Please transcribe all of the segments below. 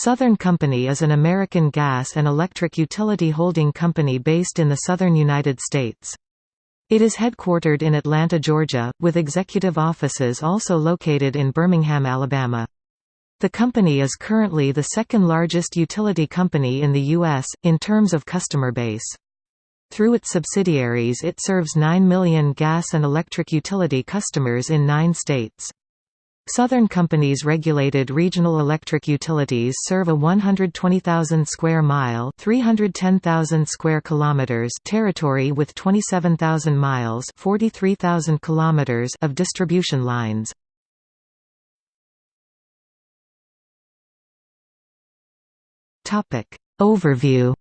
Southern Company is an American gas and electric utility holding company based in the southern United States. It is headquartered in Atlanta, Georgia, with executive offices also located in Birmingham, Alabama. The company is currently the second largest utility company in the U.S., in terms of customer base. Through its subsidiaries it serves 9 million gas and electric utility customers in nine states. Southern Company's regulated regional electric utilities serve a 120,000 square mile, 310,000 square kilometers territory with 27,000 miles, 43,000 kilometers of distribution lines. Topic Overview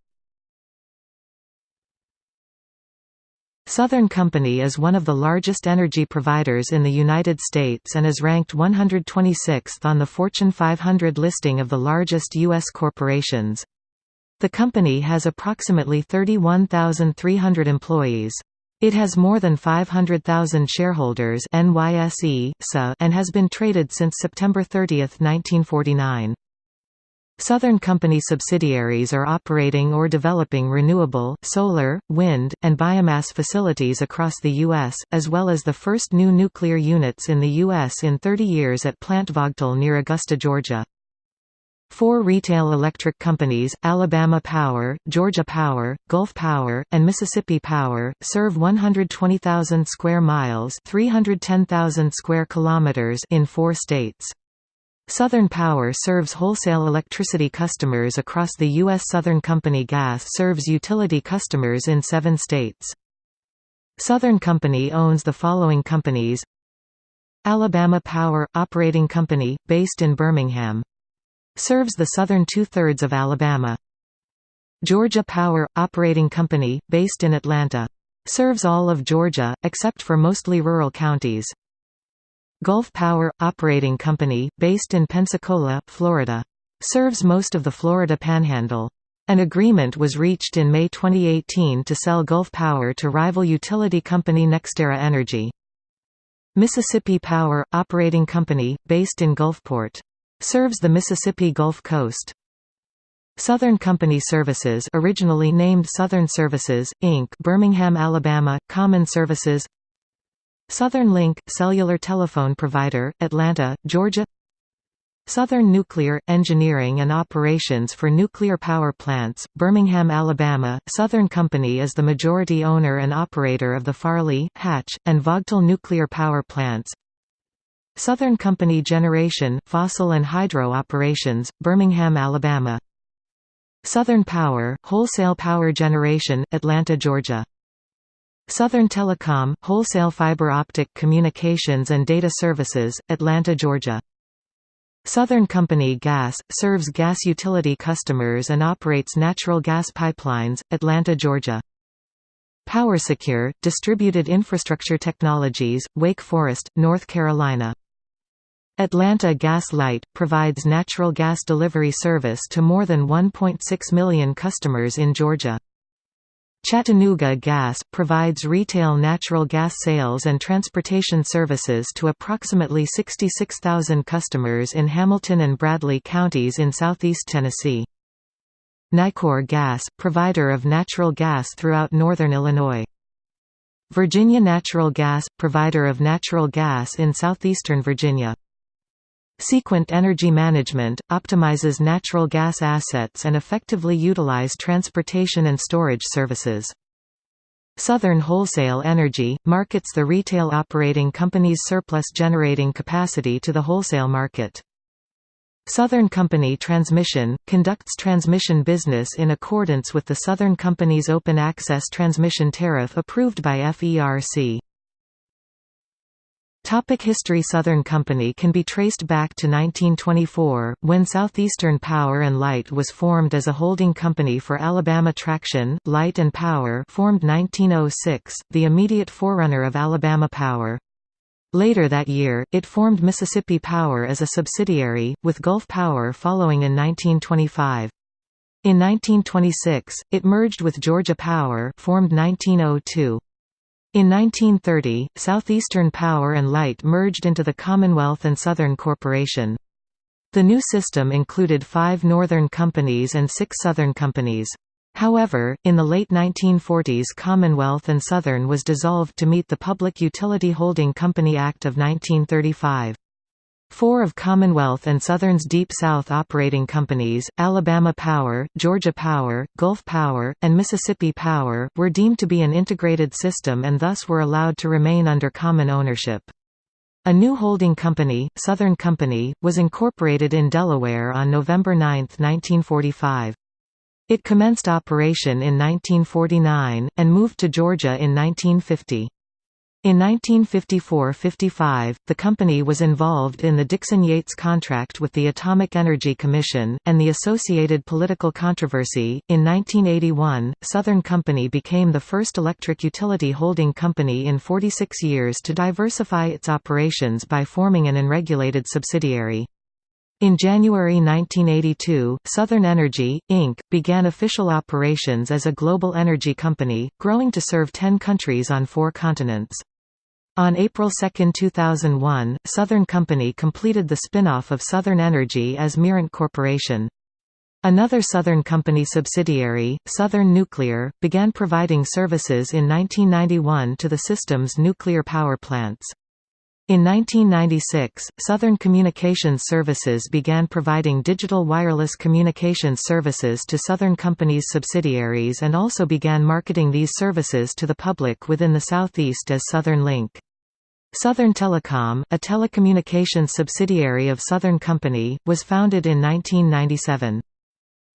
Southern Company is one of the largest energy providers in the United States and is ranked 126th on the Fortune 500 listing of the largest U.S. corporations. The company has approximately 31,300 employees. It has more than 500,000 shareholders NYSE, and has been traded since September 30, 1949. Southern Company subsidiaries are operating or developing renewable, solar, wind, and biomass facilities across the U.S., as well as the first new nuclear units in the U.S. in 30 years at Plant Vogtle near Augusta, Georgia. Four retail electric companies, Alabama Power, Georgia Power, Gulf Power, and Mississippi Power, serve 120,000 square miles 310,000 square kilometers in four states. Southern Power serves wholesale electricity customers across the U.S. Southern Company Gas serves utility customers in seven states. Southern Company owns the following companies Alabama Power – Operating Company, based in Birmingham. Serves the southern two-thirds of Alabama. Georgia Power – Operating Company, based in Atlanta. Serves all of Georgia, except for mostly rural counties. Gulf Power – Operating Company, based in Pensacola, Florida. Serves most of the Florida Panhandle. An agreement was reached in May 2018 to sell Gulf Power to rival utility company NextEra Energy. Mississippi Power – Operating Company, based in Gulfport. Serves the Mississippi Gulf Coast. Southern Company Services originally named Southern Services, Inc. Birmingham, Alabama, Common Services Southern Linc – cellular telephone provider, Atlanta, Georgia. Southern Nuclear – engineering and operations for nuclear power plants, Birmingham, Alabama. Southern Company is the majority owner and operator of the Farley, Hatch, and Vogtle nuclear power plants. Southern Company Generation – fossil and hydro operations, Birmingham, Alabama. Southern Power – wholesale power generation, Atlanta, Georgia Southern Telecom, wholesale fiber optic communications and data services, Atlanta, Georgia. Southern Company Gas, serves gas utility customers and operates natural gas pipelines, Atlanta, Georgia. PowerSecure, Distributed Infrastructure Technologies, Wake Forest, North Carolina. Atlanta Gas Light, provides natural gas delivery service to more than 1.6 million customers in Georgia. Chattanooga Gas, provides retail natural gas sales and transportation services to approximately 66,000 customers in Hamilton and Bradley counties in southeast Tennessee. Nicor Gas, provider of natural gas throughout northern Illinois. Virginia Natural Gas, provider of natural gas in southeastern Virginia. Sequent Energy Management, optimizes natural gas assets and effectively utilize transportation and storage services. Southern Wholesale Energy, markets the retail operating company's surplus generating capacity to the wholesale market. Southern Company Transmission, conducts transmission business in accordance with the Southern Company's Open Access Transmission Tariff approved by FERC. Topic History Southern Company can be traced back to 1924, when Southeastern Power and Light was formed as a holding company for Alabama Traction, Light and Power formed 1906, the immediate forerunner of Alabama Power. Later that year, it formed Mississippi Power as a subsidiary, with Gulf Power following in 1925. In 1926, it merged with Georgia Power formed 1902. In 1930, Southeastern Power and Light merged into the Commonwealth and Southern Corporation. The new system included five northern companies and six southern companies. However, in the late 1940s Commonwealth and Southern was dissolved to meet the Public Utility Holding Company Act of 1935. Four of Commonwealth and Southern's Deep South operating companies, Alabama Power, Georgia Power, Gulf Power, and Mississippi Power, were deemed to be an integrated system and thus were allowed to remain under common ownership. A new holding company, Southern Company, was incorporated in Delaware on November 9, 1945. It commenced operation in 1949, and moved to Georgia in 1950. In 1954–55, the company was involved in the Dixon-Yates contract with the Atomic Energy Commission, and the associated political controversy. In 1981, Southern Company became the first electric utility holding company in 46 years to diversify its operations by forming an unregulated subsidiary. In January 1982, Southern Energy, Inc., began official operations as a global energy company, growing to serve 10 countries on four continents. On April 2, 2001, Southern Company completed the spin-off of Southern Energy as Mirant Corporation. Another Southern Company subsidiary, Southern Nuclear, began providing services in 1991 to the system's nuclear power plants. In 1996, Southern Communications Services began providing digital wireless communications services to Southern Company's subsidiaries and also began marketing these services to the public within the Southeast as Southern Linc. Southern Telecom, a telecommunications subsidiary of Southern Company, was founded in 1997.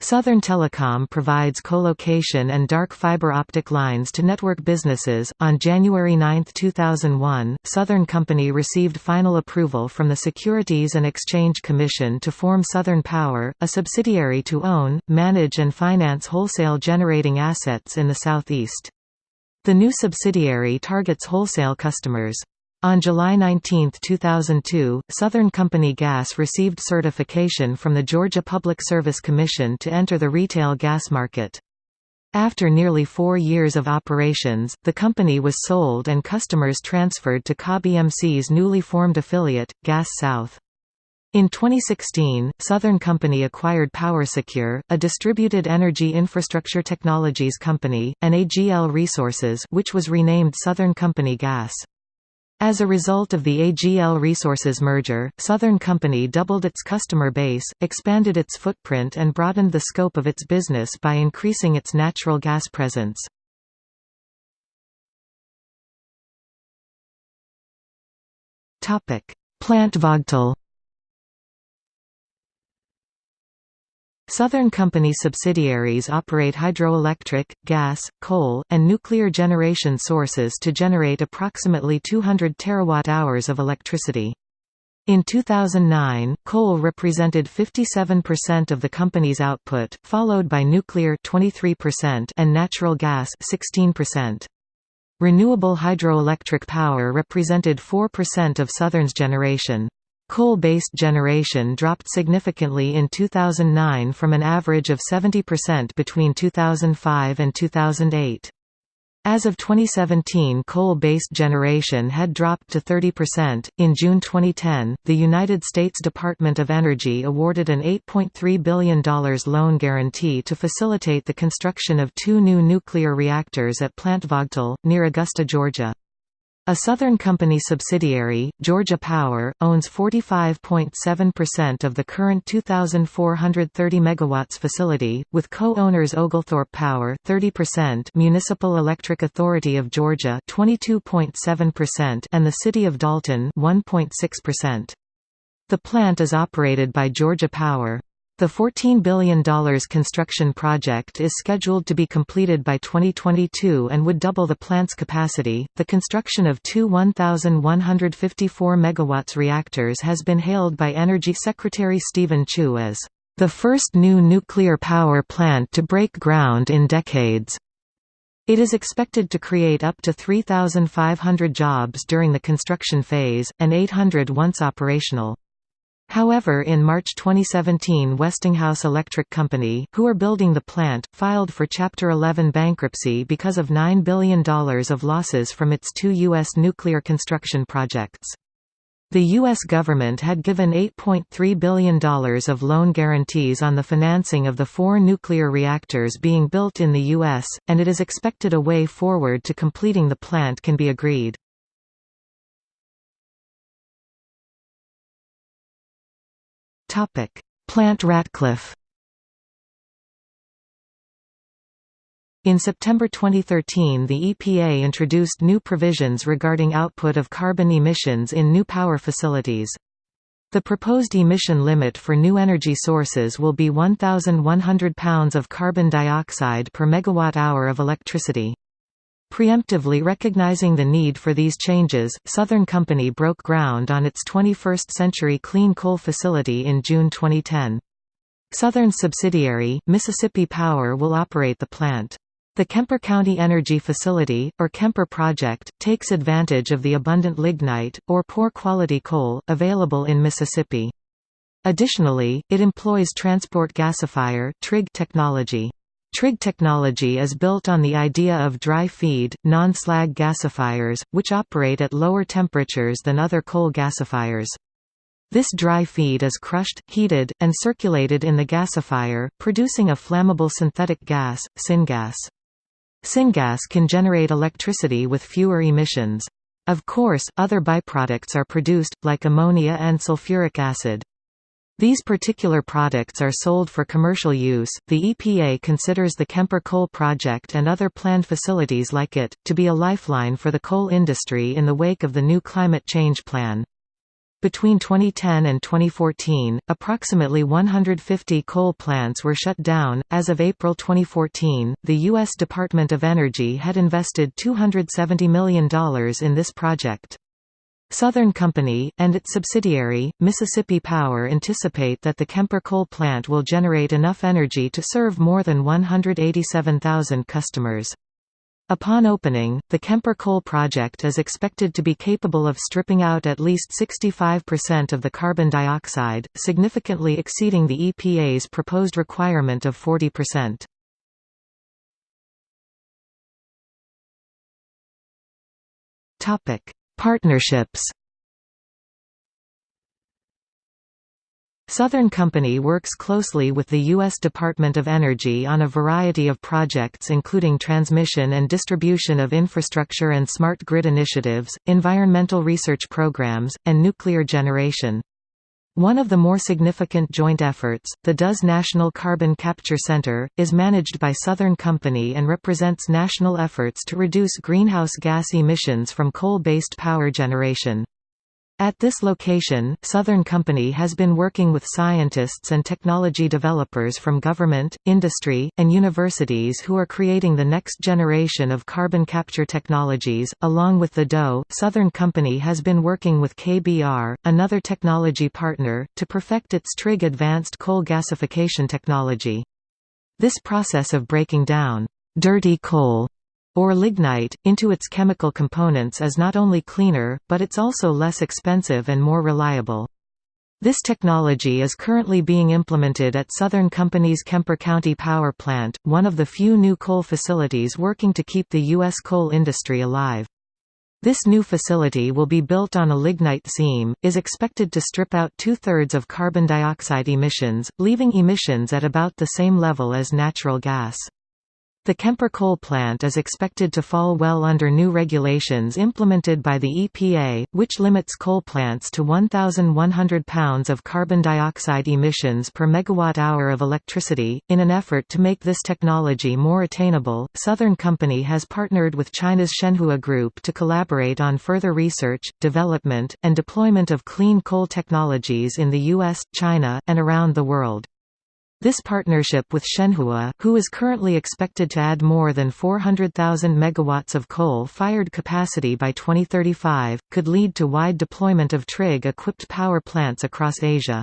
Southern Telecom provides co-location and dark fiber optic lines to network businesses. On January 9, 2001, Southern Company received final approval from the Securities and Exchange Commission to form Southern Power, a subsidiary to own, manage and finance wholesale generating assets in the Southeast. The new subsidiary targets wholesale customers. On July 19, 2002, Southern Company Gas received certification from the Georgia Public Service Commission to enter the retail gas market. After nearly four years of operations, the company was sold and customers transferred to Cobb newly formed affiliate, Gas South. In 2016, Southern Company acquired PowerSecure, a distributed energy infrastructure technologies company, and AGL Resources which was renamed Southern Company Gas. As a result of the AGL Resources merger, Southern Company doubled its customer base, expanded its footprint and broadened the scope of its business by increasing its natural gas presence. Plant Vogtle Southern Company subsidiaries operate hydroelectric, gas, coal, and nuclear generation sources to generate approximately 200 terawatt-hours of electricity. In 2009, coal represented 57% of the company's output, followed by nuclear 23% and natural gas 16%. Renewable hydroelectric power represented 4% of Southern's generation. Coal-based generation dropped significantly in 2009 from an average of 70% between 2005 and 2008. As of 2017, coal-based generation had dropped to 30%. In June 2010, the United States Department of Energy awarded an $8.3 billion loan guarantee to facilitate the construction of two new nuclear reactors at Plant Vogtle, near Augusta, Georgia. A Southern Company subsidiary, Georgia Power, owns 45.7% of the current 2,430 MW facility, with co-owners Oglethorpe Power 30%, Municipal Electric Authority of Georgia 22.7% and the City of Dalton 1.6%. The plant is operated by Georgia Power. The $14 billion construction project is scheduled to be completed by 2022 and would double the plant's capacity. The construction of two 1,154 MW reactors has been hailed by Energy Secretary Steven Chu as the first new nuclear power plant to break ground in decades. It is expected to create up to 3,500 jobs during the construction phase, and 800 once operational. However in March 2017 Westinghouse Electric Company, who are building the plant, filed for Chapter 11 bankruptcy because of $9 billion of losses from its two U.S. nuclear construction projects. The U.S. government had given $8.3 billion of loan guarantees on the financing of the four nuclear reactors being built in the U.S., and it is expected a way forward to completing the plant can be agreed. Plant Ratcliffe In September 2013 the EPA introduced new provisions regarding output of carbon emissions in new power facilities. The proposed emission limit for new energy sources will be 1,100 pounds of carbon dioxide per megawatt-hour of electricity. Preemptively recognizing the need for these changes, Southern Company broke ground on its 21st Century Clean Coal facility in June 2010. Southern subsidiary, Mississippi Power will operate the plant. The Kemper County Energy Facility, or Kemper Project, takes advantage of the abundant lignite, or poor-quality coal, available in Mississippi. Additionally, it employs transport gasifier technology. TRIG technology is built on the idea of dry feed, non-slag gasifiers, which operate at lower temperatures than other coal gasifiers. This dry feed is crushed, heated, and circulated in the gasifier, producing a flammable synthetic gas, syngas. Syngas can generate electricity with fewer emissions. Of course, other byproducts are produced, like ammonia and sulfuric acid. These particular products are sold for commercial use. The EPA considers the Kemper Coal Project and other planned facilities like it to be a lifeline for the coal industry in the wake of the new climate change plan. Between 2010 and 2014, approximately 150 coal plants were shut down. As of April 2014, the U.S. Department of Energy had invested $270 million in this project. Southern Company, and its subsidiary, Mississippi Power anticipate that the Kemper coal plant will generate enough energy to serve more than 187,000 customers. Upon opening, the Kemper Coal Project is expected to be capable of stripping out at least 65% of the carbon dioxide, significantly exceeding the EPA's proposed requirement of 40%. Topic: Partnerships Southern Company works closely with the U.S. Department of Energy on a variety of projects including transmission and distribution of infrastructure and smart grid initiatives, environmental research programs, and nuclear generation. One of the more significant joint efforts, the DOE's National Carbon Capture Center, is managed by Southern Company and represents national efforts to reduce greenhouse gas emissions from coal-based power generation. At this location, Southern Company has been working with scientists and technology developers from government, industry, and universities who are creating the next generation of carbon capture technologies. Along with the DOE, Southern Company has been working with KBR, another technology partner, to perfect its TRIG advanced coal gasification technology. This process of breaking down dirty coal or lignite, into its chemical components is not only cleaner, but it's also less expensive and more reliable. This technology is currently being implemented at Southern Company's Kemper County Power Plant, one of the few new coal facilities working to keep the U.S. coal industry alive. This new facility will be built on a lignite seam, is expected to strip out two-thirds of carbon dioxide emissions, leaving emissions at about the same level as natural gas. The Kemper coal plant is expected to fall well under new regulations implemented by the EPA, which limits coal plants to 1,100 pounds of carbon dioxide emissions per megawatt-hour of electricity. In an effort to make this technology more attainable, Southern Company has partnered with China's Shenhua Group to collaborate on further research, development, and deployment of clean coal technologies in the US, China, and around the world. This partnership with Shenhua, who is currently expected to add more than 400,000 megawatts of coal-fired capacity by 2035, could lead to wide deployment of TRIG-equipped power plants across Asia.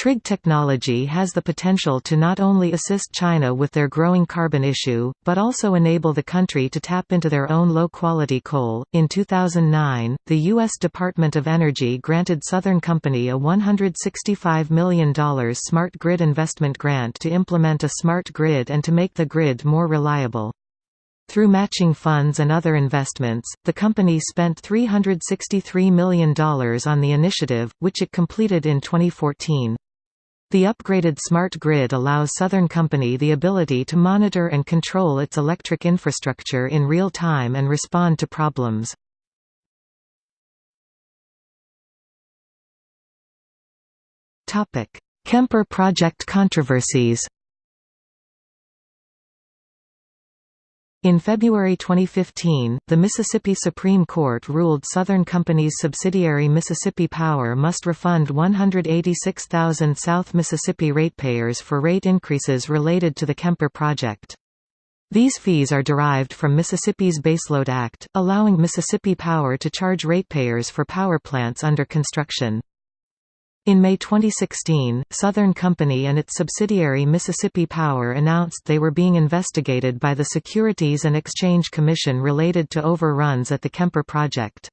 TRIG technology has the potential to not only assist China with their growing carbon issue, but also enable the country to tap into their own low quality coal. In 2009, the U.S. Department of Energy granted Southern Company a $165 million smart grid investment grant to implement a smart grid and to make the grid more reliable. Through matching funds and other investments, the company spent $363 million on the initiative, which it completed in 2014. The upgraded smart grid allows Southern Company the ability to monitor and control its electric infrastructure in real time and respond to problems. Kemper project controversies In February 2015, the Mississippi Supreme Court ruled Southern Company's subsidiary Mississippi Power must refund 186,000 South Mississippi ratepayers for rate increases related to the Kemper project. These fees are derived from Mississippi's Baseload Act, allowing Mississippi Power to charge ratepayers for power plants under construction. In May 2016, Southern Company and its subsidiary Mississippi Power announced they were being investigated by the Securities and Exchange Commission related to overruns at the Kemper project.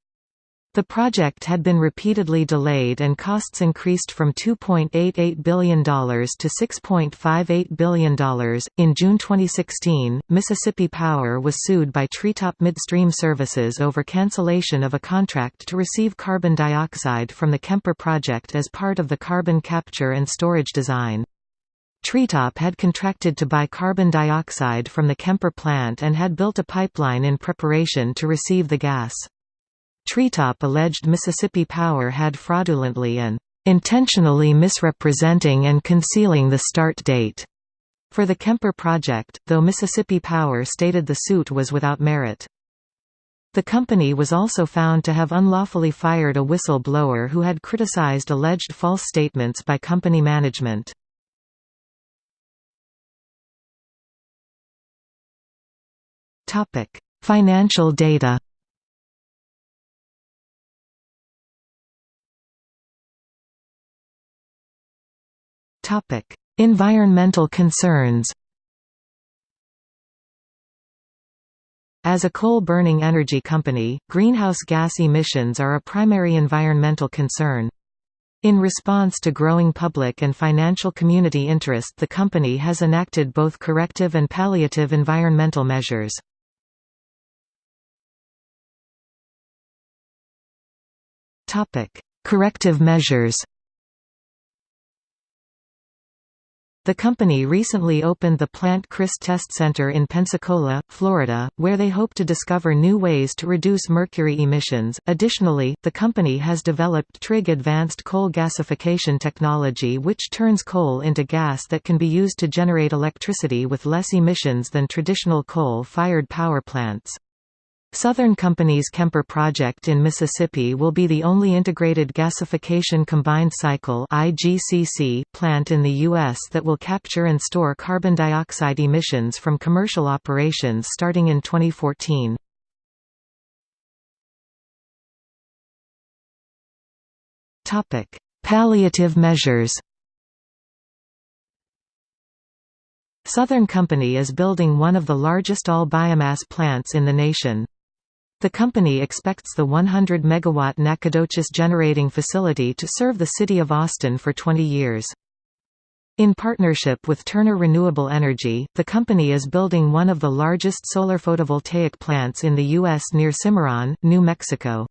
The project had been repeatedly delayed and costs increased from $2.88 billion to $6.58 billion. In June 2016, Mississippi Power was sued by Treetop Midstream Services over cancellation of a contract to receive carbon dioxide from the Kemper project as part of the carbon capture and storage design. Treetop had contracted to buy carbon dioxide from the Kemper plant and had built a pipeline in preparation to receive the gas. Treetop alleged Mississippi Power had fraudulently and intentionally misrepresenting and concealing the start date for the Kemper project, though Mississippi Power stated the suit was without merit. The company was also found to have unlawfully fired a whistle-blower who had criticized alleged false statements by company management. Financial data Topic: Environmental concerns. As a coal-burning energy company, greenhouse gas emissions are a primary environmental concern. In response to growing public and financial community interest the company has enacted both corrective and palliative environmental measures. Corrective measures The company recently opened the Plant Crist Test Center in Pensacola, Florida, where they hope to discover new ways to reduce mercury emissions. Additionally, the company has developed TRIG advanced coal gasification technology which turns coal into gas that can be used to generate electricity with less emissions than traditional coal-fired power plants. Southern Company's Kemper project in Mississippi will be the only integrated gasification combined cycle IGCC plant in the U.S. that will capture and store carbon dioxide emissions from commercial operations starting in 2014. Palliative measures Southern Company is building one of the largest all-biomass plants in the nation. The company expects the 100 megawatt Nacogdoches generating facility to serve the city of Austin for 20 years. In partnership with Turner Renewable Energy, the company is building one of the largest solar photovoltaic plants in the U.S. near Cimarron, New Mexico.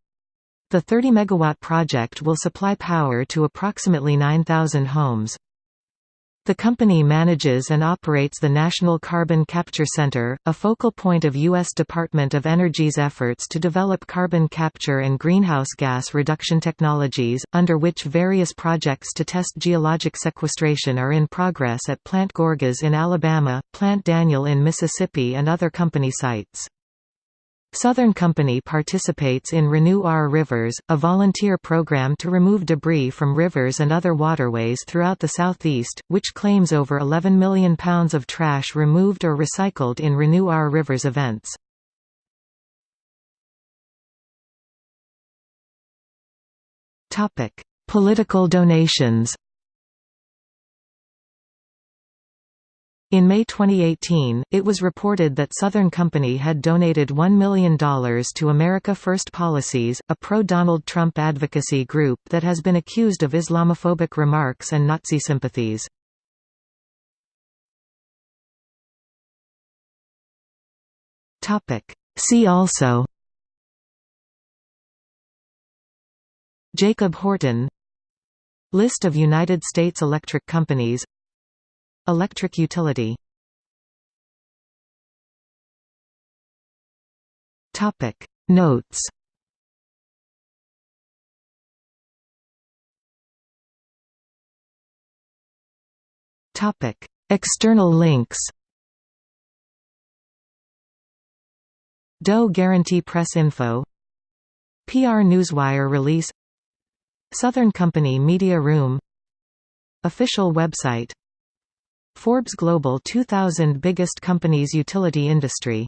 The 30 megawatt project will supply power to approximately 9,000 homes. The company manages and operates the National Carbon Capture Center, a focal point of U.S. Department of Energy's efforts to develop carbon capture and greenhouse gas reduction technologies, under which various projects to test geologic sequestration are in progress at Plant Gorgas in Alabama, Plant Daniel in Mississippi and other company sites. Southern Company participates in Renew Our Rivers, a volunteer program to remove debris from rivers and other waterways throughout the southeast, which claims over 11 million pounds of trash removed or recycled in Renew Our Rivers events. Political donations In May 2018, it was reported that Southern Company had donated $1 million to America First Policies, a pro-Donald Trump advocacy group that has been accused of Islamophobic remarks and Nazi sympathies. See also Jacob Horton List of United States electric companies Electric utility. Topic. Notes. Topic. External links. DOE Guarantee Press Info. PR Newswire release. Southern Company Media Room. Official website Forbes Global 2000 Biggest Companies Utility Industry